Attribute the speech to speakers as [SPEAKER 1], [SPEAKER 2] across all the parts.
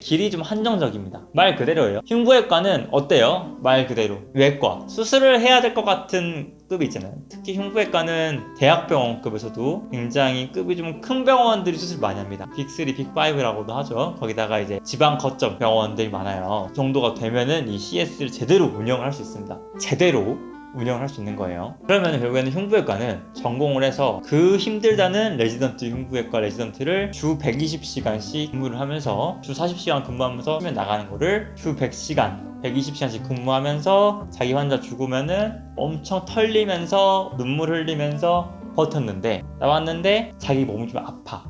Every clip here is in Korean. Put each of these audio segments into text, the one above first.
[SPEAKER 1] 길이 좀 한정적입니다. 말 그대로예요. 흉부외과는 어때요? 말 그대로 외과 수술을 해야 될 것 같은 급이 있잖아요. 특히 흉부외과는 대학병원급에서도 굉장히 급이 좀 큰 병원들이 수술 많이 합니다. 빅3, 빅5라고도 하죠. 거기다가 이제 지방 거점 병원들이 많아요. 그 정도가 되면은 이 CS를 제대로 운영을 할 수 있습니다. 제대로 운영을 할 수 있는 거예요. 그러면 결국에는 흉부외과는 전공을 해서 그 힘들다는 레지던트 흉부외과 레지던트를 주 120시간씩 근무를 하면서 주 40시간 근무하면서 쉬면 나가는 거를 주 100시간 120시간씩 근무하면서 자기 환자 죽으면은 엄청 털리면서 눈물 흘리면서 버텼는데 나왔는데 자기 몸이 좀 아파.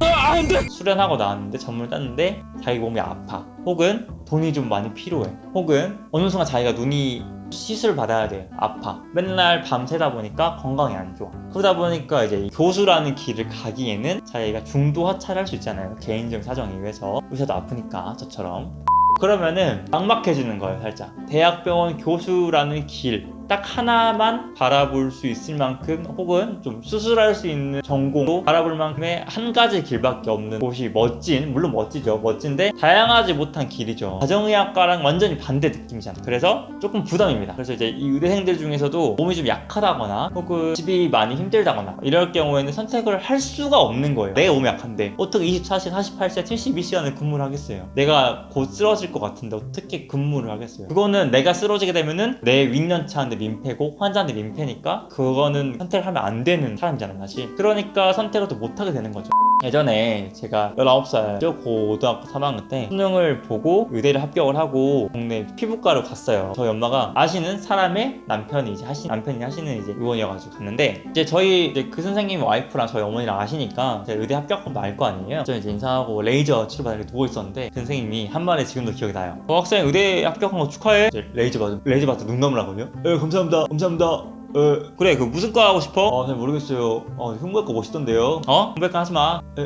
[SPEAKER 1] 수련하고 나왔는데 전문을 땄는데 자기 몸이 아파. 혹은 돈이 좀 많이 필요해. 혹은 어느 순간 자기가 눈이 시술 받아야 돼. 아파. 맨날 밤새다 보니까 건강이 안 좋아. 그러다 보니까 이제 이 교수라는 길을 가기에는 자기가 중도 하차를 할 수 있잖아요. 개인적 사정에 의해서. 의사도 아프니까 저처럼. 그러면은 막막해지는 거예요 살짝. 대학병원 교수라는 길 딱 하나만 바라볼 수 있을 만큼 혹은 좀 수술할 수 있는 전공도 바라볼 만큼의 한 가지 길밖에 없는 곳이 멋진 물론 멋지죠. 멋진데 다양하지 못한 길이죠. 가정의학과랑 완전히 반대 느낌이잖아요. 그래서 조금 부담입니다. 그래서 이제 이 의대생들 중에서도 몸이 좀 약하다거나 혹은 집이 많이 힘들다거나 이럴 경우에는 선택을 할 수가 없는 거예요. 내가 몸이 약한데. 어떻게 24시간 48시간 72시간을 근무를 하겠어요. 내가 곧 쓰러질 것 같은데 어떻게 근무를 하겠어요? 그거는 내가 쓰러지게 되면은 내 윗년차한테 민폐고 환자한테 민폐니까 그거는 선택을 하면 안 되는 사람이잖아요 사실 그러니까 선택을 또 못하게 되는 거죠 예전에 제가 19살 고등학교 3학년 때 수능을 보고 의대를 합격을 하고 동네 피부과를 갔어요. 저희 엄마가 아시는 사람의 남편이 이제 하시 남편이 하시는 이제 의원이어가지고 갔는데 이제 저희 이제 그 선생님 와이프랑 저희 어머니랑 아시니까 의대 합격하면 알 거 아니에요? 저 이제 인사하고 레이저 치료받으러 누워 있었는데 그 선생님이 한 말에 지금도 기억이 나요. 어, 학생 의대 합격한 거 축하해. 레이저 받 레이저 받고 눈 감으라거든요. 예 감사합니다. 감사합니다 어, 그래 그 무슨 과 하고 싶어? 어, 잘 모르겠어요 어, 흉부외과 멋있던데요 어? 흉부외과 하지마 에?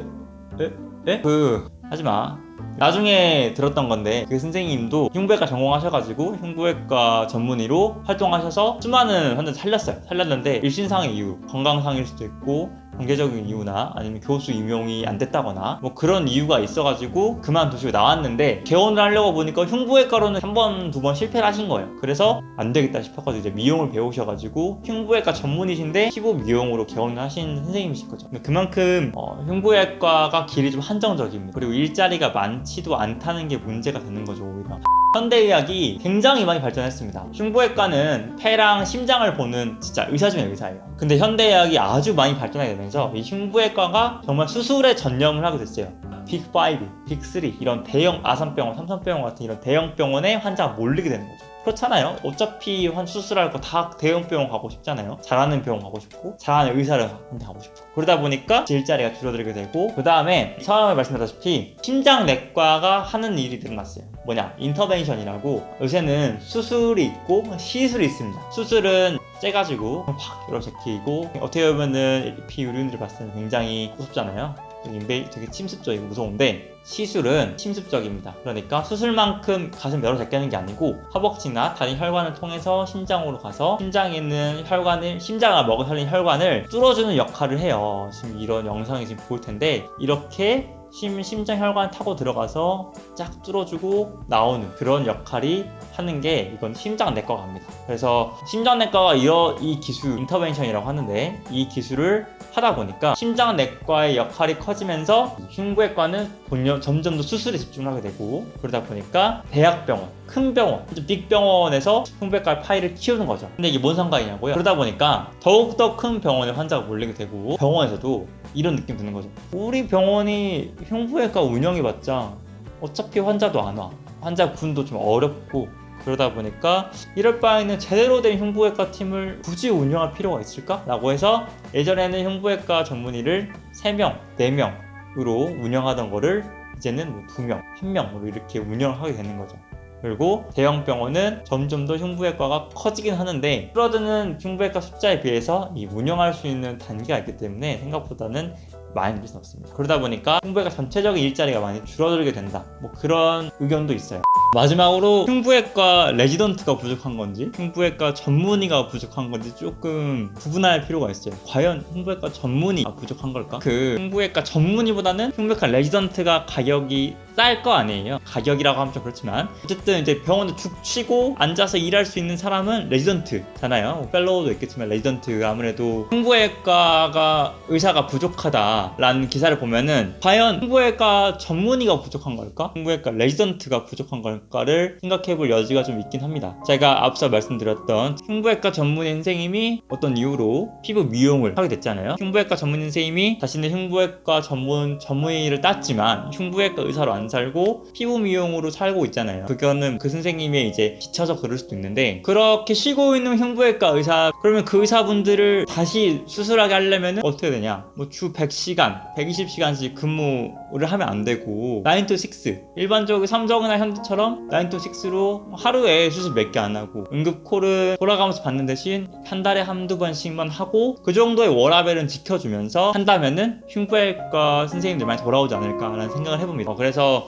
[SPEAKER 1] 에? 에? 그 하지마 나중에 들었던 건데 그 선생님도 흉부외과 전공하셔가지고 흉부외과 전문의로 활동하셔서 수많은 환자 살렸어요 살렸는데 일신상의 이유 건강상일 수도 있고 경제적인 이유나 아니면 교수 임용이 안 됐다거나 뭐 그런 이유가 있어가지고 그만두시고 나왔는데 개원을 하려고 보니까 흉부외과로는 한 번 두 번 실패를 하신 거예요. 그래서 안 되겠다 싶어가지고 이제 미용을 배우셔가지고 흉부외과 전문의신데 피부 미용으로 개원을 하신 선생님이실 거죠. 그만큼 어, 흉부외과가 길이 좀 한정적입니다. 그리고 일자리가 많지도 않다는 게 문제가 되는 거죠 오히려 현대의학이 굉장히 많이 발전했습니다. 흉부외과는 폐랑 심장을 보는 진짜 의사 중에 의사예요. 근데 현대의학이 아주 많이 발전하게 되면서 이 흉부외과가 정말 수술에 전념을 하게 됐어요. 빅5, 빅3 이런 대형 아산병원, 삼성병원 같은 이런 대형 병원에 환자가 몰리게 되는 거죠. 그렇잖아요. 어차피 환 수술할 거 다 대형 병원 가고 싶잖아요. 잘하는 병원 가고 싶고 잘하는 의사를 한테 가고 싶고 그러다 보니까 일자리가 줄어들게 되고 그 다음에 처음에 말씀드렸다시피 심장내과가 하는 일이 늘어났어요. 뭐냐 인터벤션이라고 요새는 수술이 있고 시술이 있습니다. 수술은 째가지고 확 이렇게 제끼고 어떻게 보면은 피유륜들을 봤을 때 굉장히 무섭잖아요. 인베 되게 침습적이고 무서운데 시술은 침습적입니다. 그러니까 수술만큼 가슴 열어 제끼는 게 아니고 허벅지나 다리 혈관을 통해서 심장으로 가서 심장에 있는 혈관을 심장을 먹어 살린 혈관을 뚫어주는 역할을 해요. 지금 이런 영상이 지금 보일 텐데 이렇게 심, 심장 혈관 타고 들어가서 쫙 뚫어주고 나오는 그런 역할이 하는 게 이건 심장내과가 합니다. 그래서 심장내과가 이 기술 인터벤션이라고 하는데 이 기술을 하다 보니까 심장내과의 역할이 커지면서 흉부외과는 본연 점점 더 수술에 집중하게 되고 그러다 보니까 대학병원, 큰 병원, 빅 병원에서 흉부외과 파일을 키우는 거죠. 근데 이게 뭔 상관이냐고요? 그러다 보니까 더욱더 큰 병원에 환자가 몰리게 되고 병원에서도 이런 느낌 드는 거죠. 우리 병원이 흉부외과 운영해봤자 어차피 환자도 안 와. 환자 군도 좀 어렵고 그러다 보니까 이럴 바에는 제대로 된 흉부외과 팀을 굳이 운영할 필요가 있을까? 라고 해서 예전에는 흉부외과 전문의를 3명, 4명으로 운영하던 거를 이제는 뭐 2명, 1명으로 이렇게 운영을 하게 되는 거죠. 그리고 대형 병원은 점점 더 흉부외과가 커지긴 하는데 줄어드는 흉부외과 숫자에 비해서 이 운영할 수 있는 단계가 있기 때문에 생각보다는 많이 늘릴 수 없습니다. 그러다 보니까 흉부외과 전체적인 일자리가 많이 줄어들게 된다. 뭐 그런 의견도 있어요. 마지막으로 흉부외과 레지던트가 부족한 건지 흉부외과 전문의가 부족한 건지 조금 구분할 필요가 있어요. 과연 흉부외과 전문의가 부족한 걸까? 그 흉부외과 전문의보다는 흉부외과 레지던트가 가격이 쌀 거 아니에요. 가격이라고 하면 좀 그렇지만 어쨌든 이제 병원에 죽 치고 앉아서 일할 수 있는 사람은 레지던트잖아요. 뭐 fellow도 있겠지만 레지던트 아무래도 흉부외과가 의사가 부족하다라는 기사를 보면은 과연 흉부외과 전문의가 부족한 걸까? 흉부외과 레지던트가 부족한 걸까를 생각해 볼 여지가 좀 있긴 합니다. 제가 앞서 말씀드렸던 흉부외과 전문의 선생님이 어떤 이유로 피부 미용을 하게 됐잖아요. 흉부외과 전문의 선생님이 자신의 흉부외과 전문 전문의를 땄지만 흉부외과 의사로 안 살고 피부 미용으로 살고 있잖아요. 그거는 그 선생님의 이제 지쳐서 그럴 수도 있는데 그렇게 쉬고 있는 흉부외과 의사 그러면 그 의사분들을 다시 수술하게 하려면 어떻게 되냐? 뭐 주 100시간, 120시간씩 근무를 하면 안 되고 9 to 6 일반적으로 삼성이나 현대처럼 9 to 6로 하루에 수술 몇 개 안 하고 응급콜을 돌아가면서 받는 대신 한 달에 한두 번씩만 하고 그 정도의 워라벨은 지켜주면서 한다면은 흉부외과 선생님들 많이 돌아오지 않을까라는 생각을 해봅니다. 어,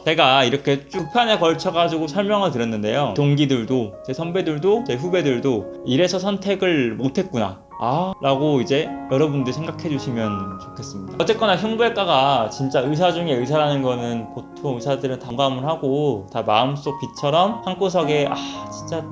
[SPEAKER 1] 제가 이렇게 쭉 편에 걸쳐 가지고 설명을 드렸는데요. 동기들도 제 선배들도 제 후배들도 이래서 선택을 못했구나. 아 라고 이제 여러분들 생각해 주시면 좋겠습니다 어쨌거나 흉부외과가 진짜 의사 중에 의사라는 거는 보통 의사들은 담감을 하고 다 마음속 빛처럼 한구석에 아 진짜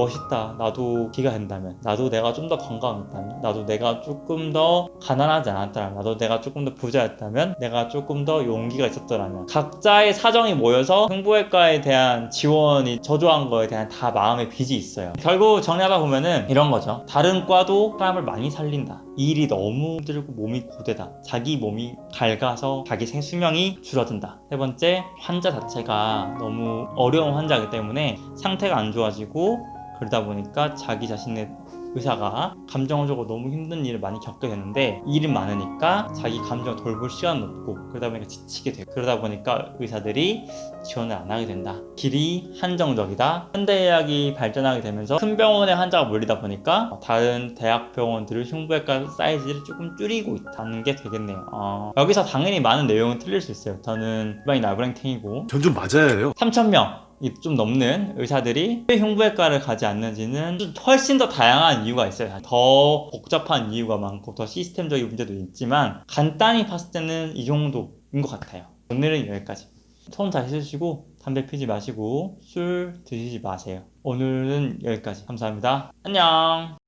[SPEAKER 1] 멋있다. 나도 기가 된다면. 나도 내가 좀 더 건강했다면. 나도 내가 조금 더 가난하지 않았다면. 나도 내가 조금 더 부자였다면. 내가 조금 더 용기가 있었더라면. 각자의 사정이 모여서 흉부외과에 대한 지원이 저조한 거에 대한 다 마음의 빚이 있어요. 결국 정리하다 보면은 이런 거죠. 다른 과도 사람을 많이 살린다. 이 일이 너무 힘들고 몸이 고되다. 자기 몸이 밝아서 자기 생 수명이 줄어든다. 세 번째, 환자 자체가 너무 어려운 환자이기 때문에 상태가 안 좋아지고 그러다 보니까 자기 자신의 의사가 감정적으로 너무 힘든 일을 많이 겪게 되는데 일이 많으니까 자기 감정을 돌볼 시간도 없고 그러다 보니까 지치게 되고 그러다 보니까 의사들이 지원을 안 하게 된다. 길이 한정적이다. 현대의학이 발전하게 되면서 큰 병원에 환자가 몰리다 보니까 다른 대학병원들을 흉부외과 사이즈를 조금 줄이고 있다는 게 되겠네요. 어, 여기서 당연히 많은 내용은 틀릴 수 있어요. 저는 일반인 나부랭탱이고
[SPEAKER 2] 전 좀 맞아야 해요.
[SPEAKER 1] 3,000명. 이 좀 넘는 의사들이 왜 흉부외과를 가지 않는지는 좀 훨씬 더 다양한 이유가 있어요. 더 복잡한 이유가 많고 더 시스템적인 문제도 있지만 간단히 봤을 때는 이 정도인 것 같아요. 오늘은 여기까지. 손 잘 씻으시고 담배 피지 마시고 술 드시지 마세요. 오늘은 여기까지. 감사합니다. 안녕.